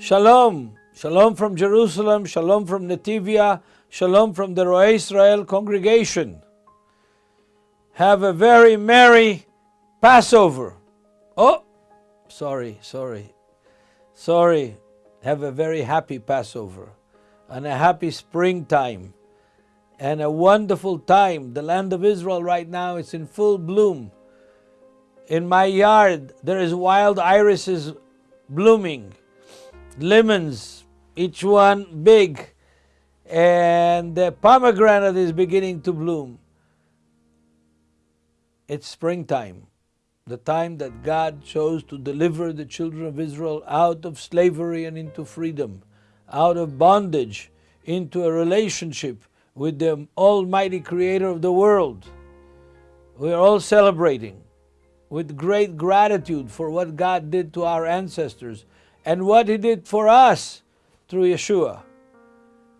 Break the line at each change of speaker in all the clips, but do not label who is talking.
Shalom. Shalom from Jerusalem. Shalom from Netivyah. Shalom from the Roeh Israel congregation. Have a very merry Passover. Oh, sorry, sorry, sorry. Have a very happy Passover and a happy springtime and a wonderful time. The land of Israel right now is in full bloom. In my yard, there is wild irises blooming, lemons, each one big, and the pomegranate is beginning to bloom. It's springtime, the time that God chose to deliver the children of Israel out of slavery and into freedom, out of bondage into a relationship with the Almighty Creator of the world. We are all celebrating with great gratitude for what God did to our ancestors and what He did for us through Yeshua.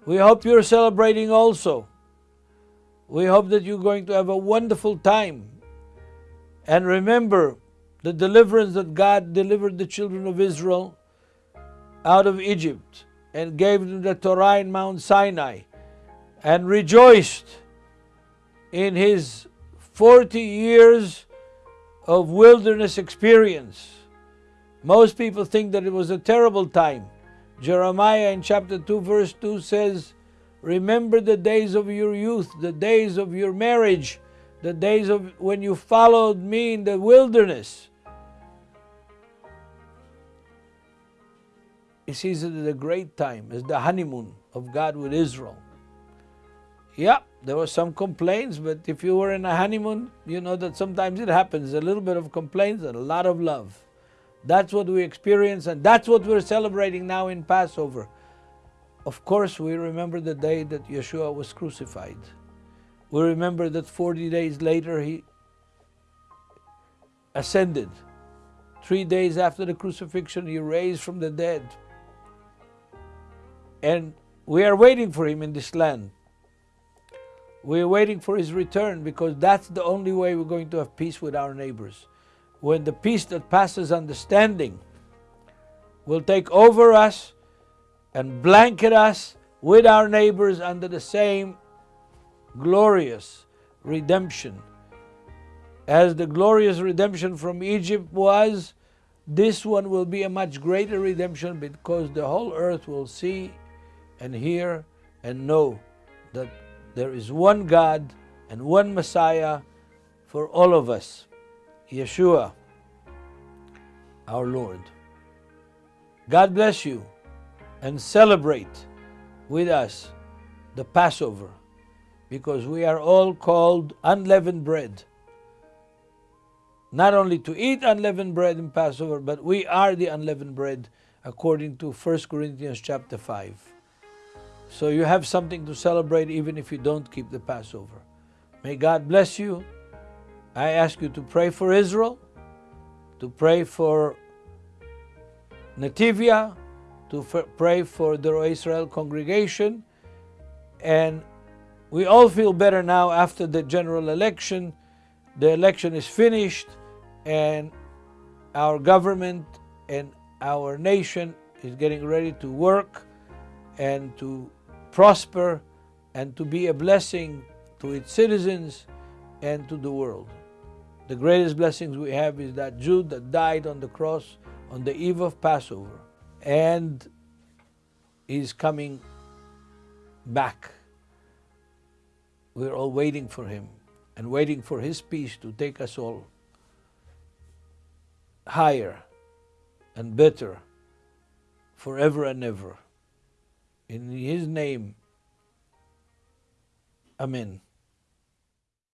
We hope you're celebrating also. We hope that you're going to have a wonderful time. And remember the deliverance that God delivered the children of Israel out of Egypt and gave them the Torah in Mount Sinai and rejoiced in his 40 years of wilderness experience. Most people think that it was a terrible time. Jeremiah in chapter 2 verse 2 says, Remember the days of your youth, the days of your marriage, the days of when you followed me in the wilderness. He sees it as a great time, as the honeymoon of God with Israel. Yeah, there were some complaints, but if you were in a honeymoon, you know that sometimes it happens. A little bit of complaints and a lot of love. That's what we experience, and that's what we're celebrating now in Passover. Of course, we remember the day that Yeshua was crucified. We remember that 40 days later he ascended. Three days after the crucifixion, he raised from the dead. And we are waiting for him in this land. We're waiting for his return because that's the only way we're going to have peace with our neighbors. When the peace that passes understanding will take over us and blanket us with our neighbors under the same glorious redemption. As the glorious redemption from Egypt was, this one will be a much greater redemption because the whole earth will see and hear and know that there is one God and one Messiah for all of us, Yeshua, our Lord. God bless you and celebrate with us the Passover because we are all called unleavened bread. Not only to eat unleavened bread in Passover, but we are the unleavened bread according to 1 Corinthians chapter 5. So you have something to celebrate even if you don't keep the Passover. May God bless you. I ask you to pray for Israel, to pray for Netivyah, to pray for the Israel congregation, and we all feel better now after the general election. The election is finished, and our government and our nation is getting ready to work and to prosper and to be a blessing to its citizens and to the world. The greatest blessings we have is that Jew that died on the cross on the eve of Passover and is coming back. We're all waiting for him and waiting for his peace to take us all higher and better forever and ever. In His name, Amen.